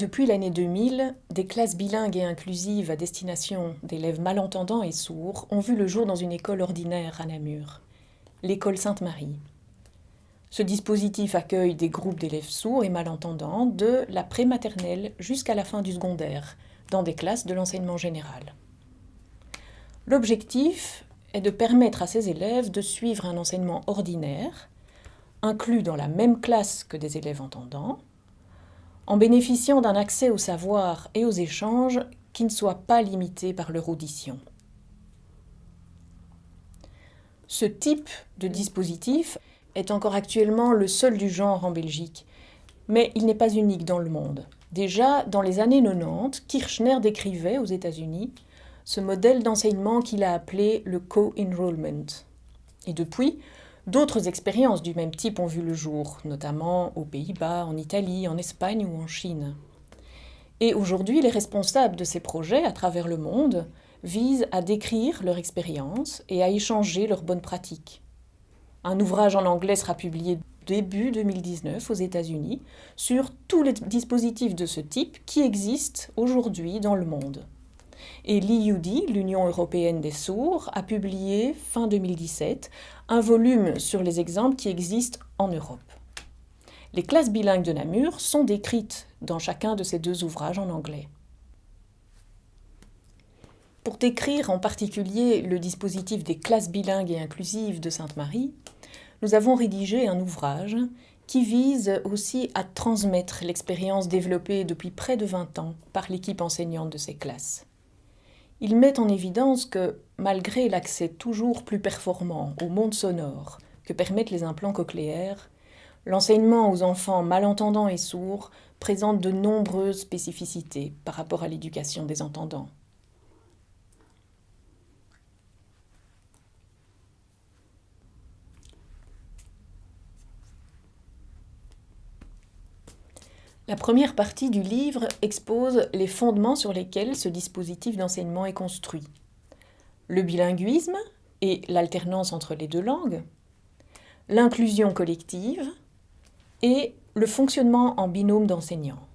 Depuis l'année 2000, des classes bilingues et inclusives à destination d'élèves malentendants et sourds ont vu le jour dans une école ordinaire à Namur, l'école Sainte-Marie. Ce dispositif accueille des groupes d'élèves sourds et malentendants de la prématernelle jusqu'à la fin du secondaire, dans des classes de l'enseignement général. L'objectif est de permettre à ces élèves de suivre un enseignement ordinaire, inclus dans la même classe que des élèves entendants, en bénéficiant d'un accès au savoir et aux échanges qui ne soit pas limité par leur audition. Ce type de dispositif est encore actuellement le seul du genre en Belgique, mais il n'est pas unique dans le monde. Déjà, dans les années 90, Kirchner décrivait aux États-Unis ce modèle d'enseignement qu'il a appelé le co-enrollment. Et depuis, D'autres expériences du même type ont vu le jour, notamment aux Pays-Bas, en Italie, en Espagne ou en Chine. Et aujourd'hui, les responsables de ces projets à travers le monde visent à décrire leur expérience et à échanger leurs bonnes pratiques. Un ouvrage en anglais sera publié début 2019 aux États-Unis sur tous les dispositifs de ce type qui existent aujourd'hui dans le monde. Et l'IUD, l'Union européenne des sourds, a publié fin 2017 un volume sur les exemples qui existent en Europe. Les classes bilingues de Namur sont décrites dans chacun de ces deux ouvrages en anglais. Pour décrire en particulier le dispositif des classes bilingues et inclusives de Sainte-Marie, nous avons rédigé un ouvrage qui vise aussi à transmettre l'expérience développée depuis près de 20 ans par l'équipe enseignante de ces classes. Il met en évidence que, malgré l'accès toujours plus performant au monde sonore que permettent les implants cochléaires, l'enseignement aux enfants malentendants et sourds présente de nombreuses spécificités par rapport à l'éducation des entendants. La première partie du livre expose les fondements sur lesquels ce dispositif d'enseignement est construit. Le bilinguisme et l'alternance entre les deux langues, l'inclusion collective et le fonctionnement en binôme d'enseignants.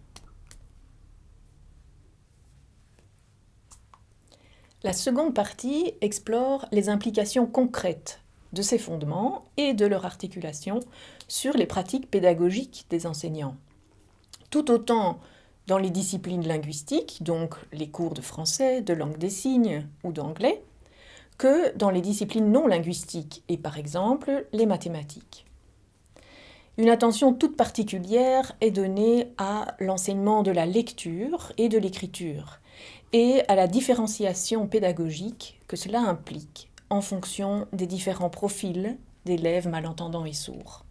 La seconde partie explore les implications concrètes de ces fondements et de leur articulation sur les pratiques pédagogiques des enseignants tout autant dans les disciplines linguistiques, donc les cours de français, de langue des signes ou d'anglais, que dans les disciplines non linguistiques et par exemple les mathématiques. Une attention toute particulière est donnée à l'enseignement de la lecture et de l'écriture et à la différenciation pédagogique que cela implique en fonction des différents profils d'élèves malentendants et sourds.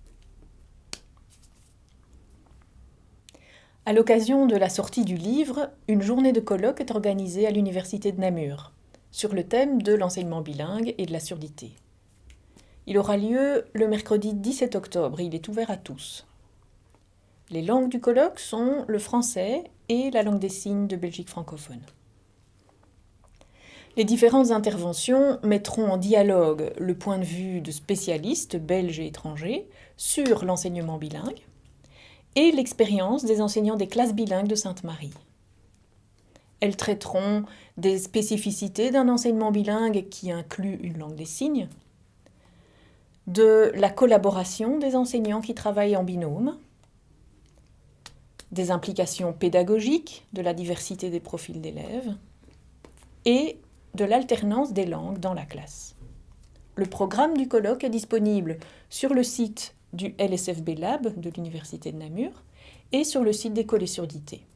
À l'occasion de la sortie du livre, une journée de colloque est organisée à l'Université de Namur, sur le thème de l'enseignement bilingue et de la surdité. Il aura lieu le mercredi 17 octobre et il est ouvert à tous. Les langues du colloque sont le français et la langue des signes de Belgique francophone. Les différentes interventions mettront en dialogue le point de vue de spécialistes belges et étrangers sur l'enseignement bilingue, et l'expérience des enseignants des classes bilingues de Sainte-Marie. Elles traiteront des spécificités d'un enseignement bilingue qui inclut une langue des signes, de la collaboration des enseignants qui travaillent en binôme, des implications pédagogiques de la diversité des profils d'élèves et de l'alternance des langues dans la classe. Le programme du colloque est disponible sur le site du LSFB Lab de l'Université de Namur et sur le site d'École et Surdité.